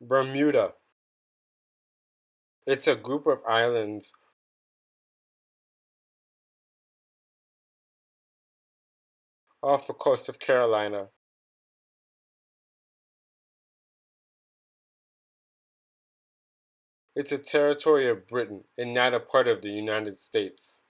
Bermuda. It's a group of islands off the coast of Carolina. It's a territory of Britain and not a part of the United States.